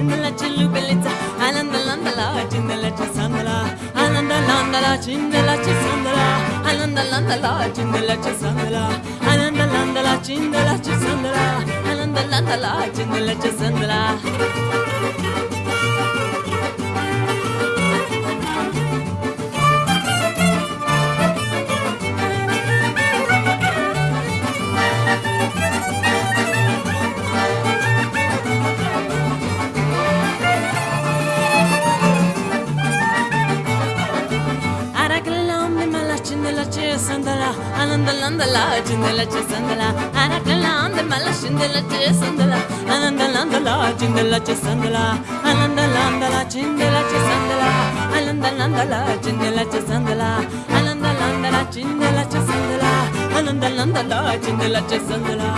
cindala cillubelizza alanda landa la cindala cisandala alanda landa la cindala cisandala alanda landa la cindala cisandala alanda landa la cindala cisandala alanda landa la cindala cisandala sandala andala cindela çesandala anandala andala cindela çesandala anandala andala cindela çesandala anandala andala cindela çesandala anandala andala cindela çesandala anandala andala cindela çesandala anandala andala cindela çesandala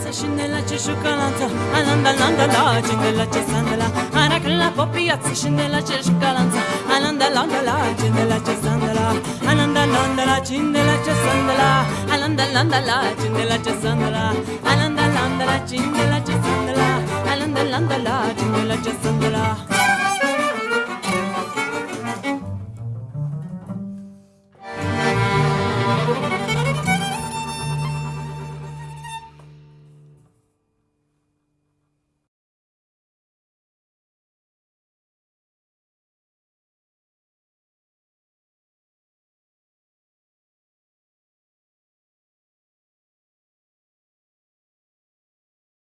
sandala ananda landala jindala sandala cioccolanza Alanda landa la cindela c'è sandala Arac la popiazza scendela c'è cioccolanza Alanda landa la cindela c'è sandala Alanda landa la cindela c'è sandala Alanda landa la cindela c'è sandala Alanda landa la cindela